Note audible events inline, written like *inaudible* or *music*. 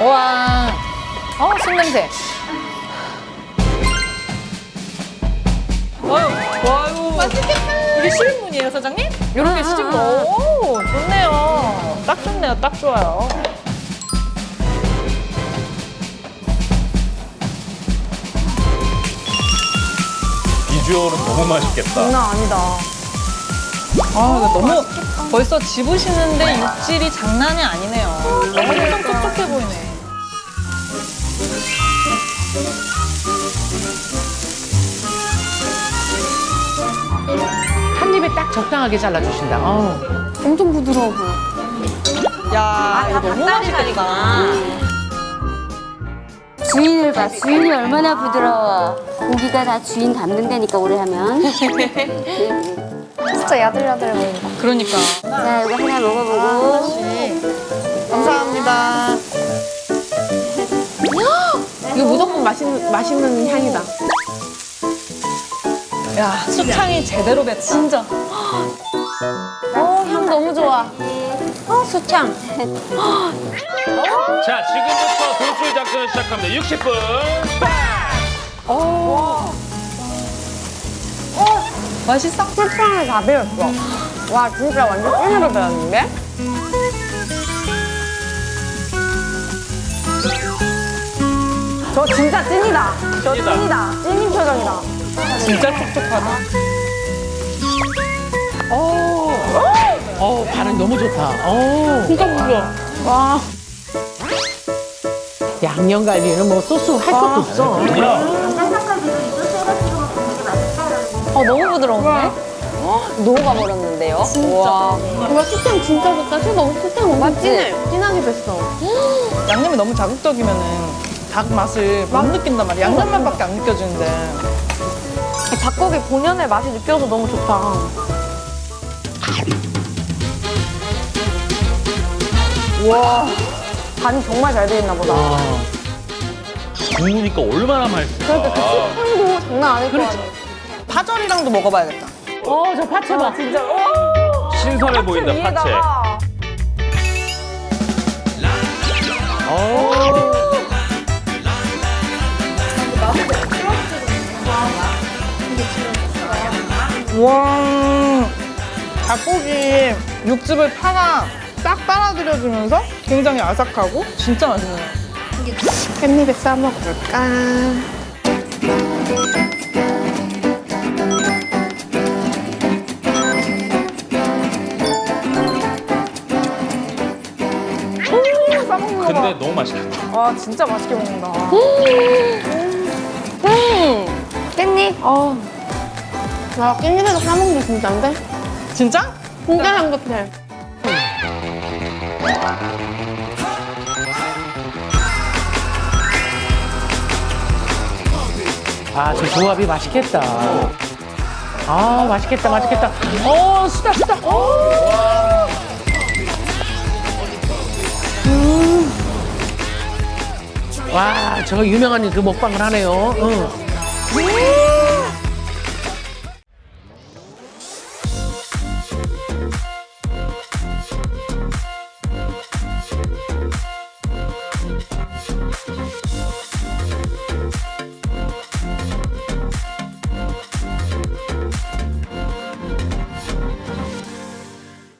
와, 어, 술 냄새. 아유, 와유. 맛있겠다. 이게 시집문이에요, 사장님? 이렇게 시집문. 오, 좋네요. 딱 좋네요, 딱 좋아요. 비주얼은 너무 맛있겠다. 장난 아니다. 아, 너무 벌써 집으시는데 육질이 장난이 아니네요. 엄청 딱 적당하게 잘라주신다. 어우. 엄청 부드러워 보여. 야, 이거 너무 맛있겠다. 주인을 봐. 주인이 얼마나 부드러워. 고기가 다 주인 닮는다니까 오래 하면. *laughs* 진짜 야들야들 보인다. 그러니까. 자 이거 하나 먹어보고. 감사합니다. 이거 무조건 맛있는, 맛있는 향이다. 야, 수창이 제대로 뱉다. 진짜. 어, 향 너무 좋아. 어, 수창. *laughs* 자, 지금부터 돌출 작전 시작합니다. 60분. 맛있어? 수창을 다 배웠어. 와, 진짜 완전 찐으로 배웠는데? 저 진짜 찐이다. 저 찐이다. 찐이다. 찐인 표정이다. 진짜 촉촉하다. 어, 어, 반응 너무 좋다. 어. 진짜 부드러워. 와. 양념갈비는 뭐 소스 할 것도 없어. 어, 너무 부드러운데? 녹아 버렸는데요? 진짜. 와. 이거 수창 진짜 좋다. 수가 수창 엄청 찐해. 진하게 뱄어. 양념이 너무 자극적이면은 닭 맛을 못 느낀단 말이야. 양념만밖에 안 느껴지는데. 닭고기 본연의 맛이 느껴서 너무 좋다. 와. 간이 정말 잘돼 있나 보다. 구우니까 얼마나 맛있을까. 그러니까 그 식감도 장난 아닐 것 같아. 파절이랑도 먹어봐야겠다. 어, 저 파채 봐. 진짜. 와. 신선해 보인다, 파채. 위에다가 와, 닭고기 육즙을 파가 싹 빨아들여주면서 굉장히 아삭하고 진짜 맛있네요. 깻잎에 싸 먹어볼까? 오, 싸먹는 거 봐. 근데 너무 맛있겠다. 와, 진짜 맛있게 먹는다. 음, 깻잎. 어. 와, 깻잎에서 싸먹는 게 진짜인데? 진짜? 진짜 향긋해. 아, 저 조합이 맛있겠다. 아, 맛있겠다, 맛있겠다. 어, 수다, 수다. 어. 음. 와, 저 유명한 그 먹방을 하네요. 응.